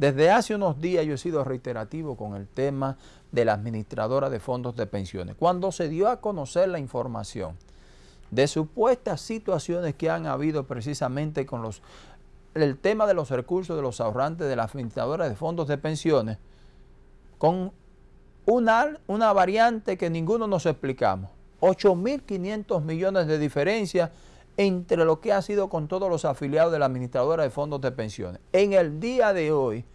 Desde hace unos días yo he sido reiterativo con el tema de la administradora de fondos de pensiones. Cuando se dio a conocer la información de supuestas situaciones que han habido precisamente con los el tema de los recursos de los ahorrantes de la administradora de fondos de pensiones, con una, una variante que ninguno nos explicamos. 8.500 millones de diferencia entre lo que ha sido con todos los afiliados de la administradora de fondos de pensiones. En el día de hoy,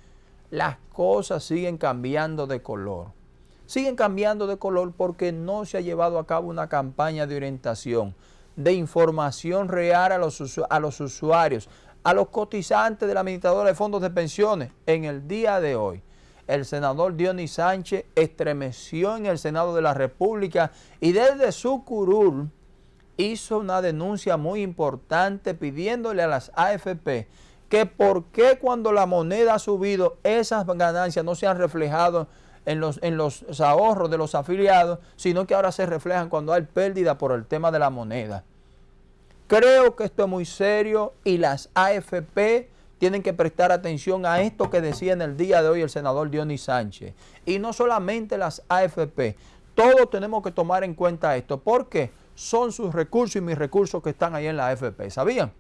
las cosas siguen cambiando de color. Siguen cambiando de color porque no se ha llevado a cabo una campaña de orientación, de información real a los, usuarios, a los cotizantes de la administradora de fondos de pensiones. En el día de hoy, el senador Dionis Sánchez estremeció en el Senado de la República y desde su curul hizo una denuncia muy importante pidiéndole a las AFP que por qué cuando la moneda ha subido esas ganancias no se han reflejado en los, en los ahorros de los afiliados, sino que ahora se reflejan cuando hay pérdida por el tema de la moneda. Creo que esto es muy serio y las AFP tienen que prestar atención a esto que decía en el día de hoy el senador Dionis Sánchez. Y no solamente las AFP, todos tenemos que tomar en cuenta esto, porque son sus recursos y mis recursos que están ahí en la AFP, ¿sabían?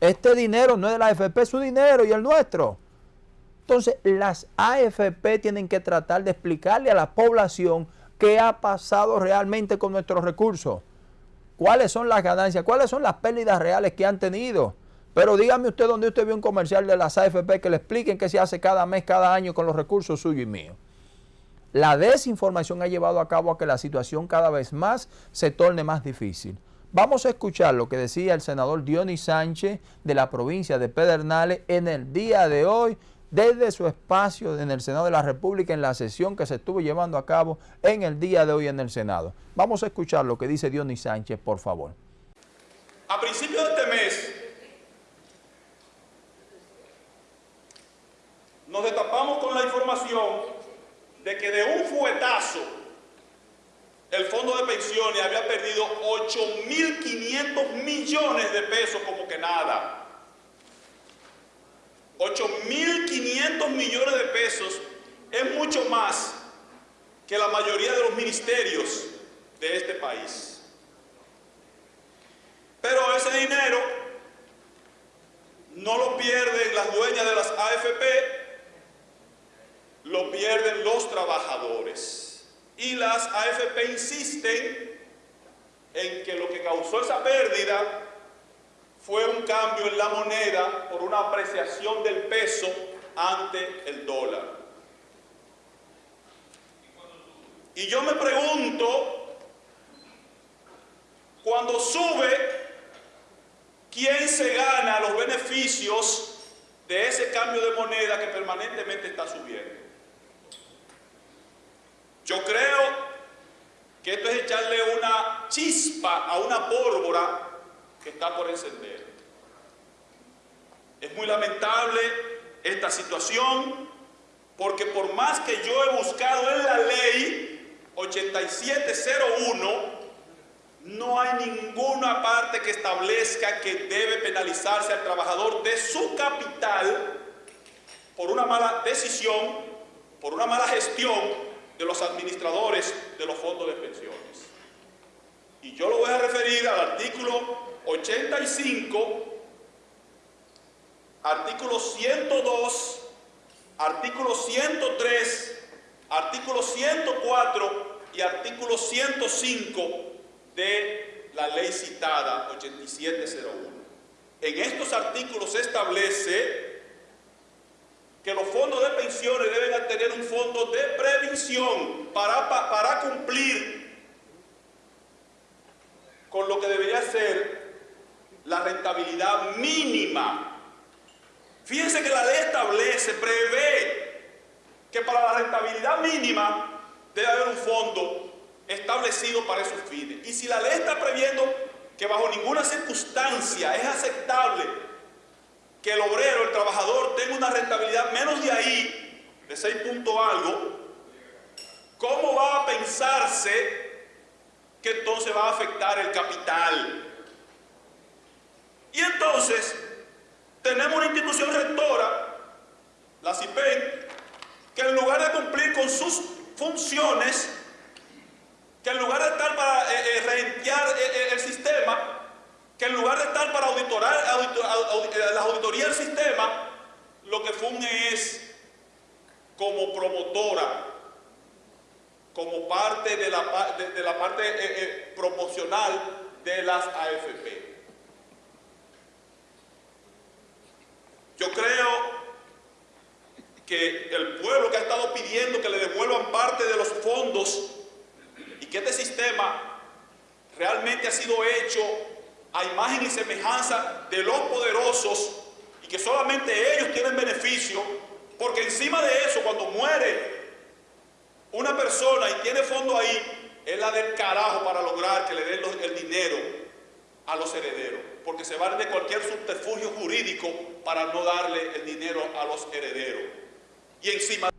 Este dinero no es de la AFP, es su dinero y el nuestro. Entonces, las AFP tienen que tratar de explicarle a la población qué ha pasado realmente con nuestros recursos cuáles son las ganancias, cuáles son las pérdidas reales que han tenido. Pero dígame usted dónde usted vio un comercial de las AFP que le expliquen qué se hace cada mes, cada año con los recursos suyos y míos. La desinformación ha llevado a cabo a que la situación cada vez más se torne más difícil. Vamos a escuchar lo que decía el senador Dionis Sánchez de la provincia de Pedernales en el día de hoy desde su espacio en el Senado de la República en la sesión que se estuvo llevando a cabo en el día de hoy en el Senado. Vamos a escuchar lo que dice Dionis Sánchez, por favor. A principios de este mes, nos destapamos con la información de que de un fuetazo el fondo de pensiones había perdido 8.500 millones de pesos como que nada. 8.500 millones de pesos es mucho más que la mayoría de los ministerios de este país. Pero ese dinero no lo pierden las dueñas de las AFP, lo pierden los trabajadores. Y las AFP insisten en que lo que causó esa pérdida fue un cambio en la moneda por una apreciación del peso ante el dólar. Y yo me pregunto, cuando sube, ¿quién se gana los beneficios de ese cambio de moneda que permanentemente está subiendo? Yo creo que esto es echarle una chispa a una pólvora que está por encender. Es muy lamentable esta situación porque por más que yo he buscado en la ley 8701, no hay ninguna parte que establezca que debe penalizarse al trabajador de su capital por una mala decisión, por una mala gestión de los administradores de los fondos de pensiones. Y yo lo voy a referir al artículo 85, artículo 102, artículo 103, artículo 104 y artículo 105 de la ley citada 8701. En estos artículos se establece que los fondos de deben tener un fondo de previsión para cumplir con lo que debería ser la rentabilidad mínima. Fíjense que la ley establece, prevé que para la rentabilidad mínima debe haber un fondo establecido para esos fines. Y si la ley está previendo que bajo ninguna circunstancia es aceptable que el obrero, el trabajador, tenga una rentabilidad menos de ahí, de 6 puntos algo, ¿cómo va a pensarse que entonces va a afectar el capital? Y entonces tenemos una institución rectora, la CIPEN, con sus funciones, que en lugar de estar para eh, eh, eh el sistema, que en lugar de estar para auditorar, la auditoría del sistema, lo que funge es como promotora, como parte de la, de, la parte eh, eh, promocional de las AFP. Yo creo que el pueblo que ha estado pidiendo que le devuelvan parte de los fondos y que este sistema realmente ha sido hecho a imagen y semejanza de los poderosos y que solamente ellos tienen beneficio, porque encima de eso, cuando muere una persona y tiene fondo ahí, es la del carajo para lograr que le den el dinero a los herederos, porque se vale de cualquier subterfugio jurídico para no darle el dinero a los herederos. Y encima...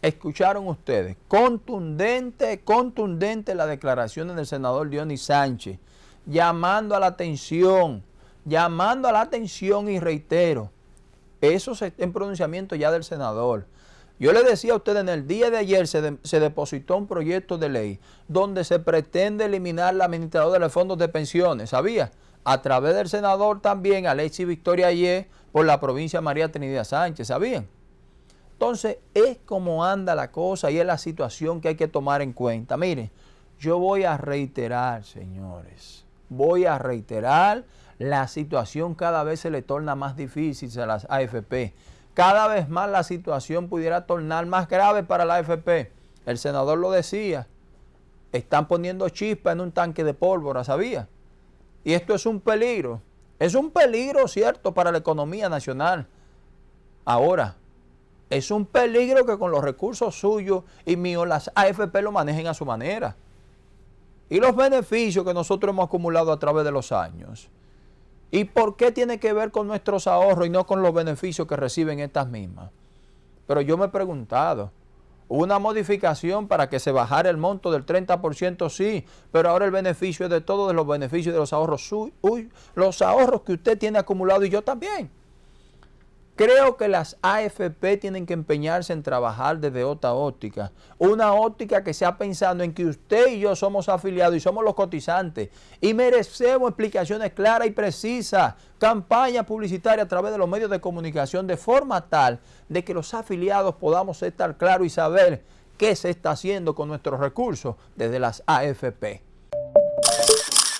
Escucharon ustedes, contundente, contundente la declaración del senador Dionis Sánchez, llamando a la atención, llamando a la atención y reitero, eso es en pronunciamiento ya del senador. Yo le decía a ustedes, en el día de ayer se, depositó un proyecto de ley donde se pretende eliminar la administradora de los fondos de pensiones, ¿sabía? A través del senador también, Alexis Victoria Ayer, por la provincia María Trinidad Sánchez, ¿sabían? Entonces, es como anda la cosa y es la situación que hay que tomar en cuenta. Miren, yo voy a reiterar, señores, voy a reiterar, la situación cada vez se le torna más difícil a las AFP. Cada vez más la situación pudiera tornar más grave para la AFP. El senador lo decía, están poniendo chispa en un tanque de pólvora, ¿sabía? Y esto es un peligro. Es un peligro, cierto, para la economía nacional. Ahora, es un peligro que con los recursos suyos y míos las AFP lo manejen a su manera y los beneficios que nosotros hemos acumulado a través de los años. ¿Y por qué tiene que ver con nuestros ahorros y no con los beneficios que reciben estas mismas? Pero yo me he preguntado, una modificación para que se bajara el monto del 30%, sí, pero ahora el beneficio es de todos los beneficios de los ahorros, los ahorros que usted tiene acumulado y yo también. Creo que las AFP tienen que empeñarse en trabajar desde otra óptica. Una óptica que sea pensando en que usted y yo somos afiliados y somos los cotizantes y merecemos explicaciones claras y precisas, campaña publicitaria a través de los medios de comunicación de forma tal de que los afiliados podamos estar claros y saber qué se está haciendo con nuestros recursos desde las AFP.